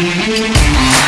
Música